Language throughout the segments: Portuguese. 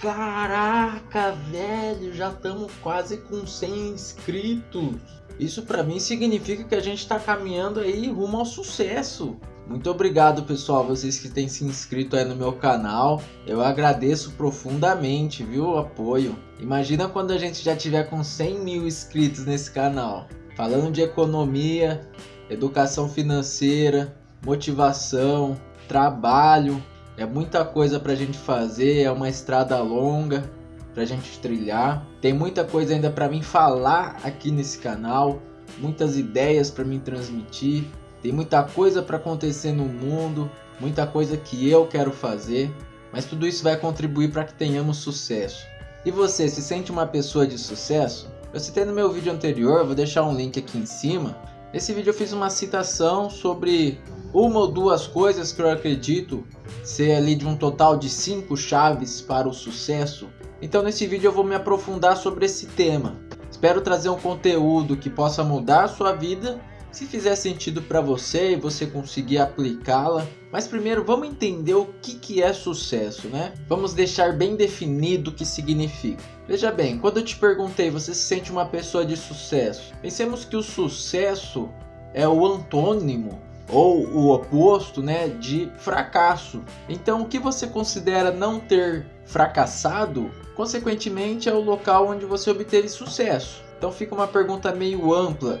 Caraca, velho, já estamos quase com 100 inscritos. Isso para mim significa que a gente está caminhando aí rumo ao sucesso. Muito obrigado pessoal, vocês que têm se inscrito aí no meu canal. Eu agradeço profundamente, viu, o apoio. Imagina quando a gente já tiver com 100 mil inscritos nesse canal. Falando de economia, educação financeira, motivação, trabalho, é muita coisa para a gente fazer, é uma estrada longa para a gente trilhar. Tem muita coisa ainda para mim falar aqui nesse canal, muitas ideias para mim transmitir. Tem muita coisa para acontecer no mundo, muita coisa que eu quero fazer, mas tudo isso vai contribuir para que tenhamos sucesso. E você se sente uma pessoa de sucesso? Eu citei no meu vídeo anterior, vou deixar um link aqui em cima. Nesse vídeo eu fiz uma citação sobre uma ou duas coisas que eu acredito ser ali de um total de cinco chaves para o sucesso. Então nesse vídeo eu vou me aprofundar sobre esse tema. Espero trazer um conteúdo que possa mudar a sua vida, se fizer sentido para você e você conseguir aplicá-la. Mas primeiro vamos entender o que, que é sucesso, né? Vamos deixar bem definido o que significa. Veja bem, quando eu te perguntei, você se sente uma pessoa de sucesso? Pensemos que o sucesso é o antônimo ou o oposto né, de fracasso. Então, o que você considera não ter fracassado, consequentemente, é o local onde você obteve sucesso. Então, fica uma pergunta meio ampla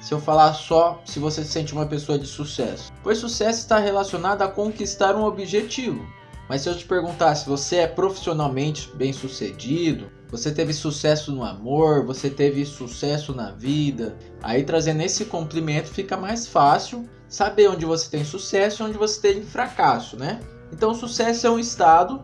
se eu falar só se você se sente uma pessoa de sucesso. Pois sucesso está relacionado a conquistar um objetivo. Mas se eu te perguntar se você é profissionalmente bem sucedido, você teve sucesso no amor, você teve sucesso na vida, aí trazendo esse complemento fica mais fácil saber onde você tem sucesso e onde você tem fracasso, né? Então, sucesso é um estado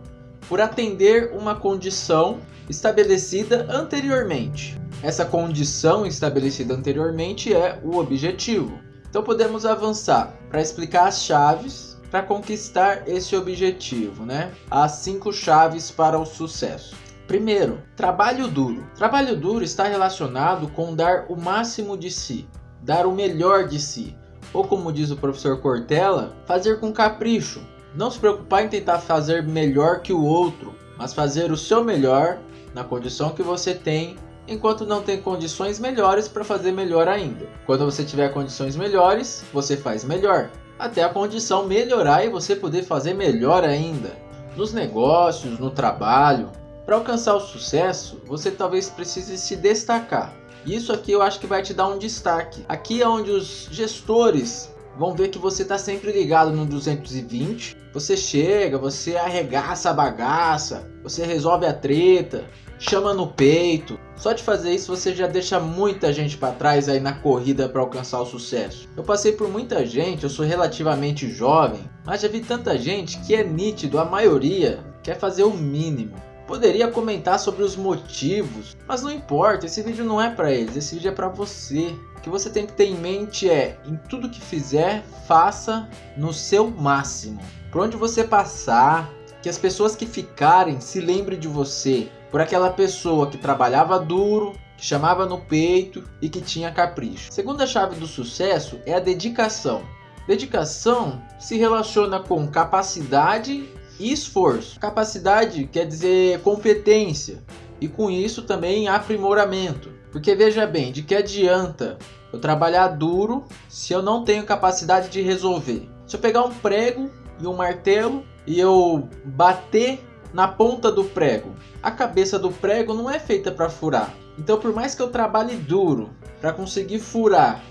por atender uma condição estabelecida anteriormente. Essa condição estabelecida anteriormente é o objetivo. Então podemos avançar para explicar as chaves para conquistar esse objetivo, né? As cinco chaves para o sucesso. Primeiro, trabalho duro. Trabalho duro está relacionado com dar o máximo de si, dar o melhor de si, ou como diz o professor Cortella, fazer com capricho. Não se preocupar em tentar fazer melhor que o outro, mas fazer o seu melhor na condição que você tem, enquanto não tem condições melhores para fazer melhor ainda. Quando você tiver condições melhores, você faz melhor, até a condição melhorar e você poder fazer melhor ainda. Nos negócios, no trabalho, para alcançar o sucesso, você talvez precise se destacar. Isso aqui eu acho que vai te dar um destaque. Aqui é onde os gestores vão ver que você está sempre ligado no 220. Você chega, você arregaça a bagaça, você resolve a treta, chama no peito. Só de fazer isso você já deixa muita gente para trás aí na corrida para alcançar o sucesso. Eu passei por muita gente, eu sou relativamente jovem, mas já vi tanta gente que é nítido, a maioria quer fazer o mínimo. Poderia comentar sobre os motivos, mas não importa, esse vídeo não é para eles, esse vídeo é para você. O que você tem que ter em mente é, em tudo que fizer, faça no seu máximo. Por onde você passar, que as pessoas que ficarem se lembrem de você, por aquela pessoa que trabalhava duro, que chamava no peito e que tinha capricho. Segunda chave do sucesso é a dedicação. Dedicação se relaciona com capacidade esforço. Capacidade quer dizer competência e com isso também aprimoramento. Porque veja bem, de que adianta eu trabalhar duro se eu não tenho capacidade de resolver? Se eu pegar um prego e um martelo e eu bater na ponta do prego, a cabeça do prego não é feita para furar. Então por mais que eu trabalhe duro para conseguir furar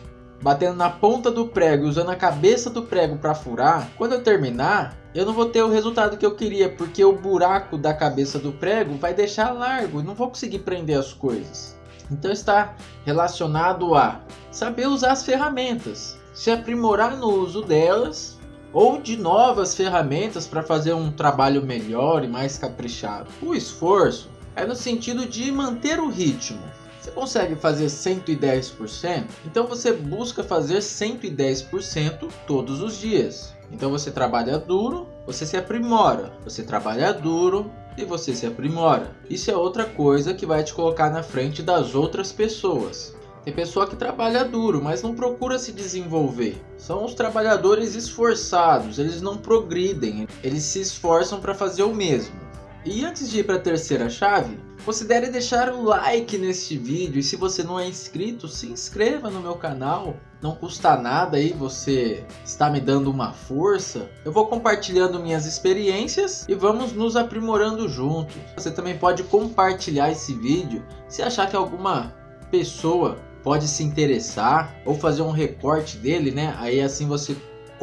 batendo na ponta do prego e usando a cabeça do prego para furar, quando eu terminar, eu não vou ter o resultado que eu queria, porque o buraco da cabeça do prego vai deixar largo e não vou conseguir prender as coisas. Então está relacionado a saber usar as ferramentas, se aprimorar no uso delas ou de novas ferramentas para fazer um trabalho melhor e mais caprichado. O esforço é no sentido de manter o ritmo, você consegue fazer 110%? Então você busca fazer 110% todos os dias. Então você trabalha duro, você se aprimora. Você trabalha duro e você se aprimora. Isso é outra coisa que vai te colocar na frente das outras pessoas. Tem pessoa que trabalha duro, mas não procura se desenvolver. São os trabalhadores esforçados, eles não progridem, eles se esforçam para fazer o mesmo. E antes de ir para a terceira chave, considere deixar o like neste vídeo e se você não é inscrito, se inscreva no meu canal. Não custa nada aí, você está me dando uma força. Eu vou compartilhando minhas experiências e vamos nos aprimorando juntos. Você também pode compartilhar esse vídeo se achar que alguma pessoa pode se interessar ou fazer um recorte dele, né? Aí assim você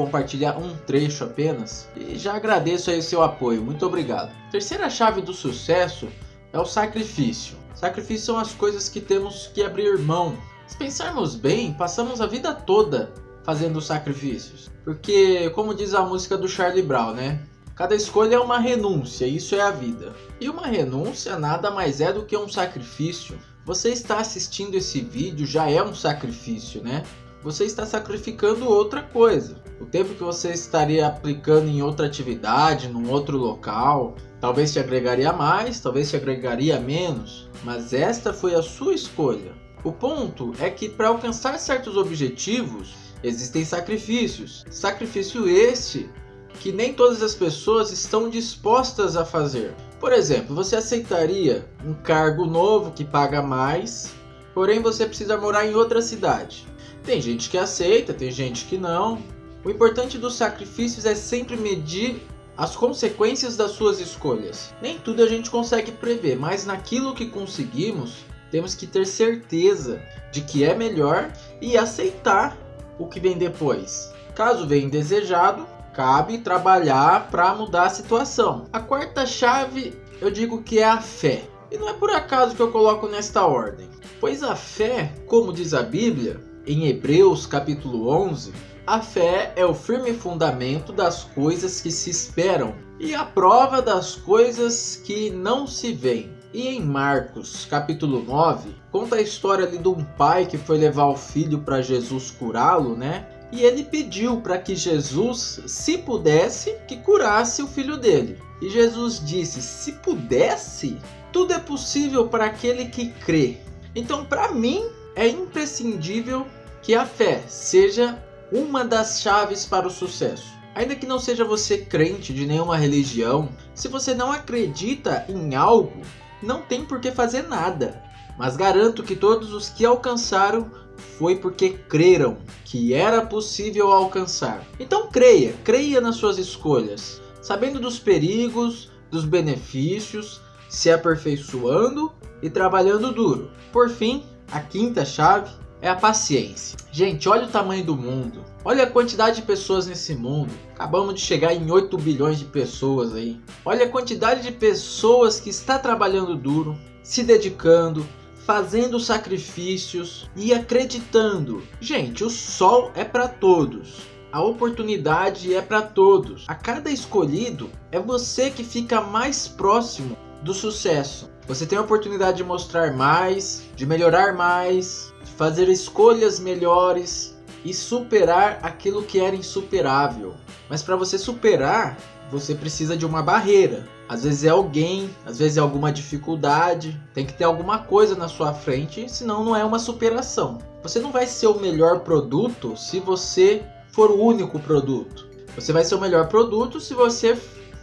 compartilhar um trecho apenas. E já agradeço aí seu apoio, muito obrigado. Terceira chave do sucesso é o sacrifício. Sacrifício são as coisas que temos que abrir mão. Se pensarmos bem, passamos a vida toda fazendo sacrifícios. Porque, como diz a música do Charlie Brown, né? Cada escolha é uma renúncia, isso é a vida. E uma renúncia nada mais é do que um sacrifício. Você está assistindo esse vídeo já é um sacrifício, né? Você está sacrificando outra coisa. O tempo que você estaria aplicando em outra atividade, num outro local, talvez te agregaria mais, talvez te agregaria menos, mas esta foi a sua escolha. O ponto é que para alcançar certos objetivos existem sacrifícios. Sacrifício este que nem todas as pessoas estão dispostas a fazer. Por exemplo, você aceitaria um cargo novo que paga mais, porém você precisa morar em outra cidade. Tem gente que aceita, tem gente que não. O importante dos sacrifícios é sempre medir as consequências das suas escolhas. Nem tudo a gente consegue prever, mas naquilo que conseguimos, temos que ter certeza de que é melhor e aceitar o que vem depois. Caso venha indesejado, cabe trabalhar para mudar a situação. A quarta chave eu digo que é a fé. E não é por acaso que eu coloco nesta ordem, pois a fé, como diz a Bíblia, em Hebreus capítulo 11, a fé é o firme fundamento das coisas que se esperam e a prova das coisas que não se veem. E em Marcos capítulo 9, conta a história ali de um pai que foi levar o filho para Jesus curá-lo, né? E ele pediu para que Jesus, se pudesse, que curasse o filho dele. E Jesus disse: "Se pudesse, tudo é possível para aquele que crê". Então, para mim, é imprescindível que a fé seja uma das chaves para o sucesso. Ainda que não seja você crente de nenhuma religião, se você não acredita em algo, não tem por que fazer nada. Mas garanto que todos os que alcançaram foi porque creram que era possível alcançar. Então creia, creia nas suas escolhas, sabendo dos perigos, dos benefícios, se aperfeiçoando e trabalhando duro. Por fim, a quinta chave é a paciência. Gente, olha o tamanho do mundo. Olha a quantidade de pessoas nesse mundo. Acabamos de chegar em 8 bilhões de pessoas aí. Olha a quantidade de pessoas que está trabalhando duro, se dedicando, fazendo sacrifícios e acreditando. Gente, o sol é para todos. A oportunidade é para todos. A cada escolhido é você que fica mais próximo do sucesso. Você tem a oportunidade de mostrar mais, de melhorar mais, fazer escolhas melhores e superar aquilo que era insuperável. Mas para você superar, você precisa de uma barreira. Às vezes é alguém, às vezes é alguma dificuldade, tem que ter alguma coisa na sua frente, senão não é uma superação. Você não vai ser o melhor produto se você for o único produto. Você vai ser o melhor produto se você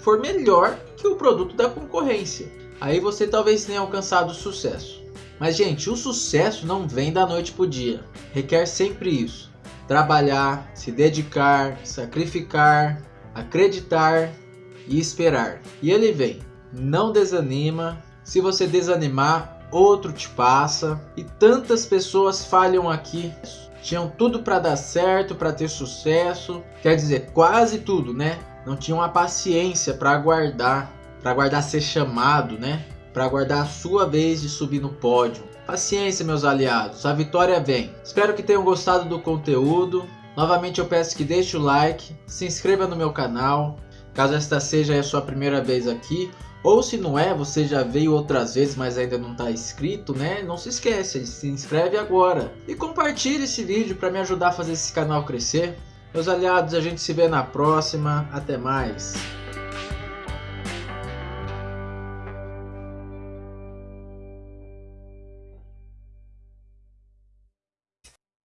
for melhor que o produto da concorrência aí você talvez tenha alcançado sucesso. Mas gente, o sucesso não vem da noite para o dia. Requer sempre isso. Trabalhar, se dedicar, sacrificar, acreditar e esperar. E ele vem. Não desanima. Se você desanimar, outro te passa. E tantas pessoas falham aqui. Tinham tudo para dar certo, para ter sucesso. Quer dizer, quase tudo, né? Não tinham a paciência para aguardar para aguardar ser chamado, né? Para aguardar a sua vez de subir no pódio. Paciência, meus aliados, a vitória vem. Espero que tenham gostado do conteúdo. Novamente eu peço que deixe o like, se inscreva no meu canal, caso esta seja a sua primeira vez aqui, ou se não é, você já veio outras vezes, mas ainda não está inscrito, né? Não se esquece, se inscreve agora. E compartilhe esse vídeo para me ajudar a fazer esse canal crescer. Meus aliados, a gente se vê na próxima. Até mais.